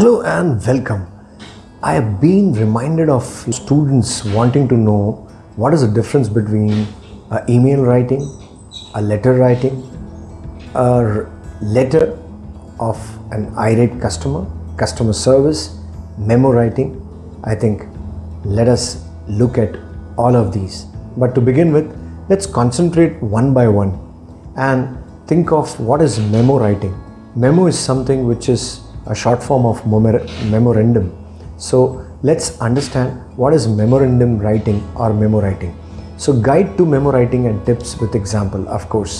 Hello and welcome. I have been reminded of students wanting to know what is the difference between email writing, a letter writing, a letter of an irate customer, customer service, memo writing. I think let us look at all of these. But to begin with, let's concentrate one by one and think of what is memo writing. Memo is something which is a short form of memor- memorandum. So let's understand what is memorandum writing or memo writing. So guide to memo writing and tips with example, of course.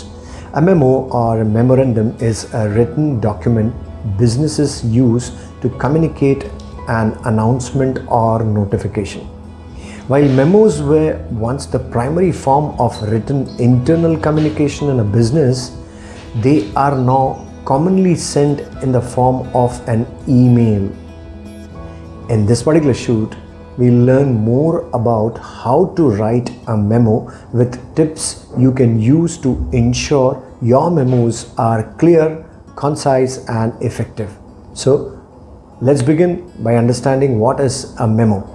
A memo or a memorandum is a written document businesses use to communicate an announcement or notification. While memos were once the primary form of written internal communication in a business, they are now commonly sent in the form of an email. In this particular shoot, we learn more about how to write a memo with tips you can use to ensure your memos are clear, concise, and effective. So, let's begin by understanding what is a memo.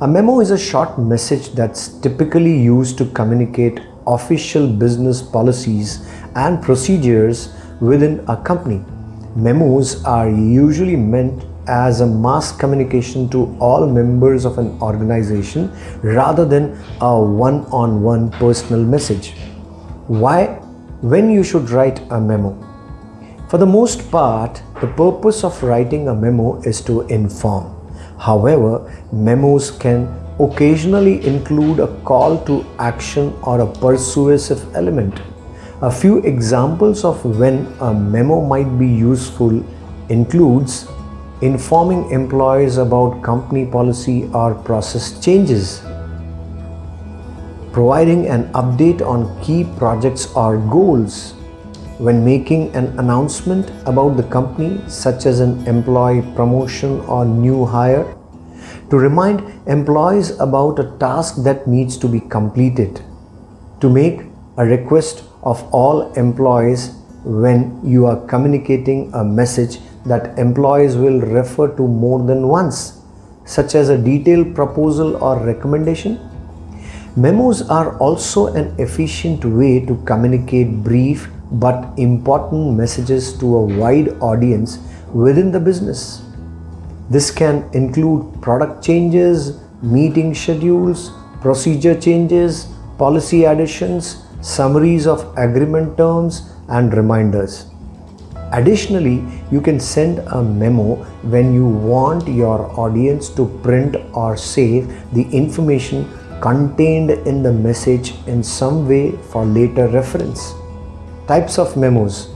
A memo is a short message that's typically used to communicate official business policies and procedures within a company. Memos are usually meant as a mass communication to all members of an organization rather than a one on one personal message. Why? When you should write a memo. For the most part, the purpose of writing a memo is to inform. However, memos can occasionally include a call to action or a persuasive element. A few examples of when a memo might be useful includes informing employees about company policy or process changes, providing an update on key projects or goals, when making an announcement about the company such as an employee promotion or new hire, to remind employees about a task that needs to be completed, to make a request of all employees when you are communicating a message that employees will refer to more than once, such as a detailed proposal or recommendation. Memos are also an efficient way to communicate brief but important messages to a wide audience within the business. This can include product changes, meeting schedules, procedure changes, policy additions, summaries of agreement terms, and reminders. Additionally, you can send a memo when you want your audience to print or save the information contained in the message in some way for later reference. Types of memos.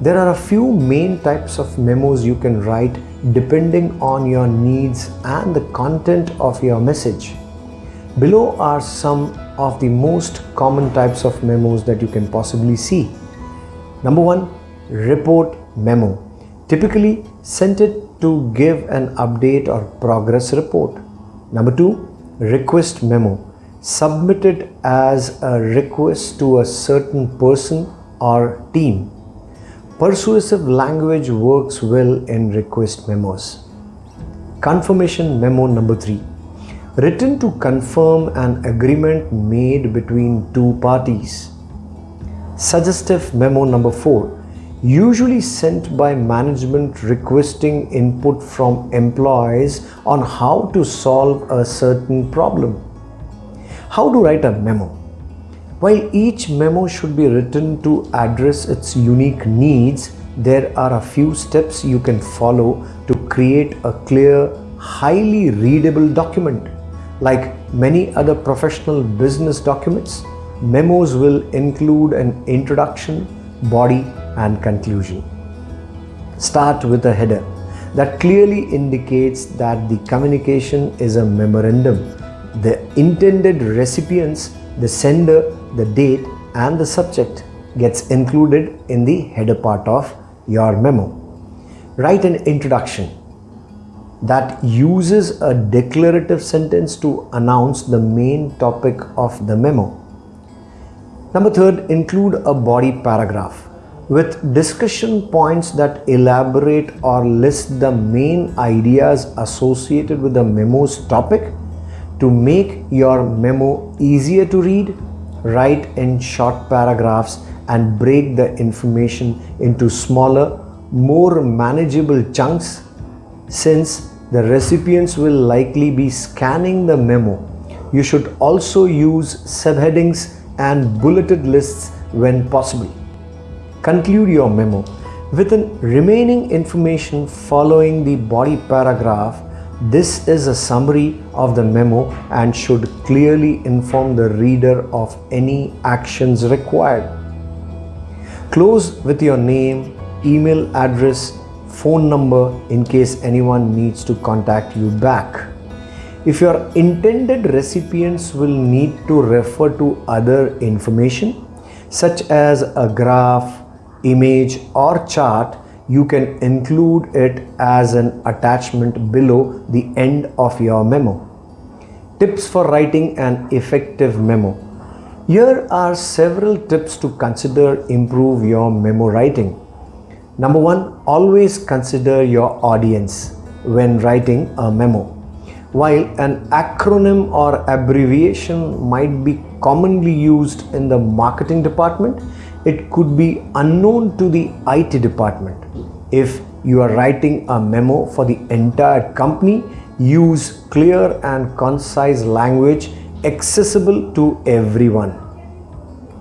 There are a few main types of memos you can write depending on your needs and the content of your message. Below are some of the most common types of memos that you can possibly see. Number one, report memo. Typically sent it to give an update or progress report. Number two, request memo. Submitted as a request to a certain person or team. Persuasive language works well in request memos. Confirmation memo number three. Written to confirm an agreement made between two parties. Suggestive memo number four. Usually sent by management requesting input from employees on how to solve a certain problem. How to write a memo? While each memo should be written to address its unique needs, there are a few steps you can follow to create a clear, highly readable document. Like many other professional business documents, memos will include an introduction, body, and conclusion. Start with a header that clearly indicates that the communication is a memorandum. The intended recipients, the sender, the date, and the subject gets included in the header part of your memo. Write an introduction that uses a declarative sentence to announce the main topic of the memo. Number third, include a body paragraph. with discussion points that elaborate or list the main ideas associated with the memo's topic. To make your memo easier to read, write in short paragraphs and break the information into smaller, more manageable chunks since the recipients will likely be scanning the memo. You should also use subheadings and bulleted lists when possible. Conclude your memo with the remaining information following the body paragraph. This is a summary of the memo and should clearly inform the reader of any actions required. Close with your name, email address, phone number in case anyone needs to contact you back. If your intended recipients will need to refer to other information such as a graph, image or chart, you can include it as an attachment below the end of your memo. Tips for writing an effective memo. Here are several tips to consider improve your memo writing. Number one, always consider your audience when writing a memo. While an acronym or abbreviation might be commonly used in the marketing department, it could be unknown to the IT department. If you are writing a memo for the entire company, use clear and concise language accessible to everyone.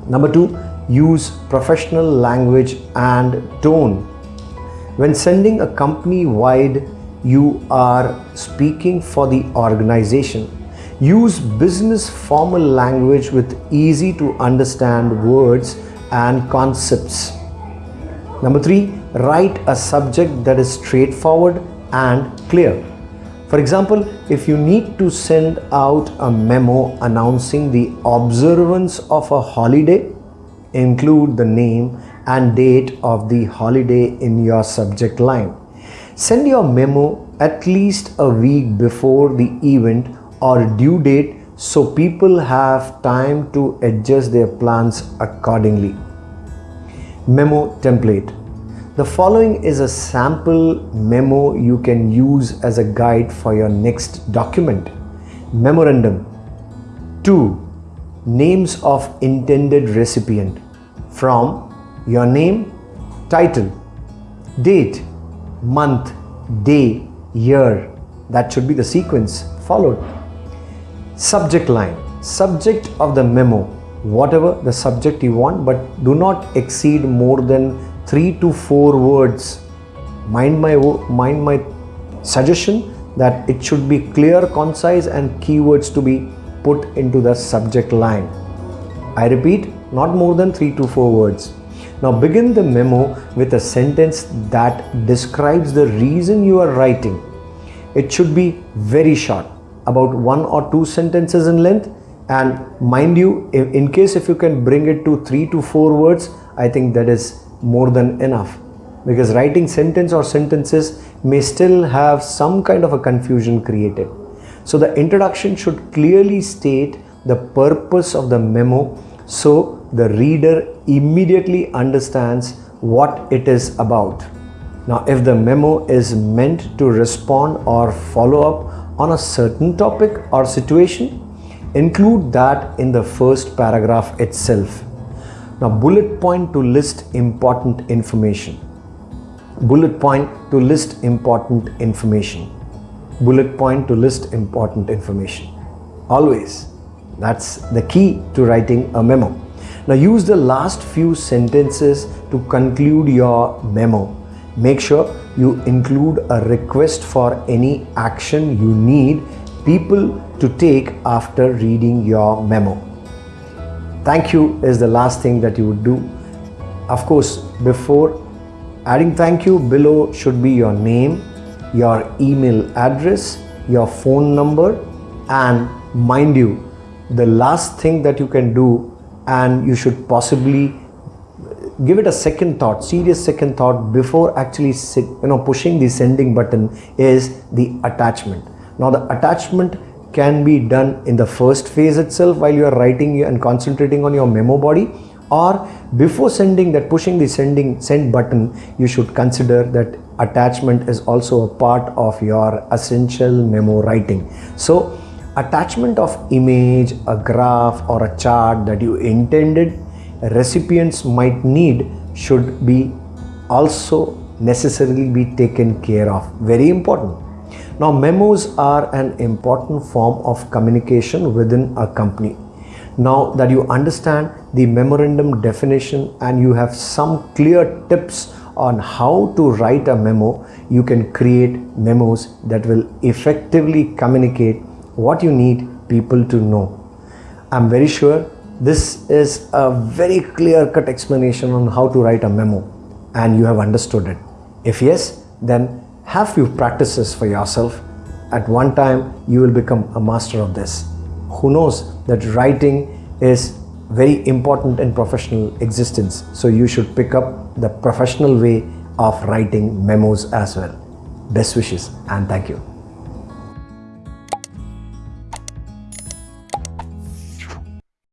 Number two, use professional language and tone. When sending a company wide, you are speaking for the organization. Use business formal language with easy to understand words and concepts. Number three, write a subject that is straightforward and clear. For example, if you need to send out a memo announcing the observance of a holiday, include the name and date of the holiday in your subject line. Send your memo at least a week before the event or due date so people have time to adjust their plans accordingly. Memo template. The following is a sample memo you can use as a guide for your next document. Memorandum. 2. Names of intended recipient from your name, title, date, month, day, year. That should be the sequence followed. Subject line, subject of the memo, whatever the subject you want, but do not exceed more than three to four words. Mind my, mind my suggestion that it should be clear, concise and keywords to be put into the subject line. I repeat, not more than three to four words. Now begin the memo with a sentence that describes the reason you are writing. It should be very short about one or two sentences in length and mind you in case if you can bring it to three to four words I think that is more than enough because writing sentence or sentences may still have some kind of a confusion created. So the introduction should clearly state the purpose of the memo so the reader immediately understands what it is about. Now if the memo is meant to respond or follow up on a certain topic or situation, include that in the first paragraph itself. Now bullet point to list important information. Bullet point to list important information. Bullet point to list important information. Always. That's the key to writing a memo. Now use the last few sentences to conclude your memo. Make sure you include a request for any action you need people to take after reading your memo. Thank you is the last thing that you would do. Of course, before adding thank you below should be your name, your email address, your phone number and mind you, the last thing that you can do and you should possibly give it a second thought serious second thought before actually you know pushing the sending button is the attachment. Now the attachment can be done in the first phase itself while you are writing and concentrating on your memo body or before sending that pushing the sending send button you should consider that attachment is also a part of your essential memo writing. So attachment of image a graph or a chart that you intended recipients might need should be also necessarily be taken care of. Very important. Now memos are an important form of communication within a company. Now that you understand the memorandum definition and you have some clear tips on how to write a memo, you can create memos that will effectively communicate what you need people to know. I'm very sure this is a very clear cut explanation on how to write a memo and you have understood it. If yes, then have few practices for yourself. At one time, you will become a master of this who knows that writing is very important in professional existence. So you should pick up the professional way of writing memos as well. Best wishes and thank you.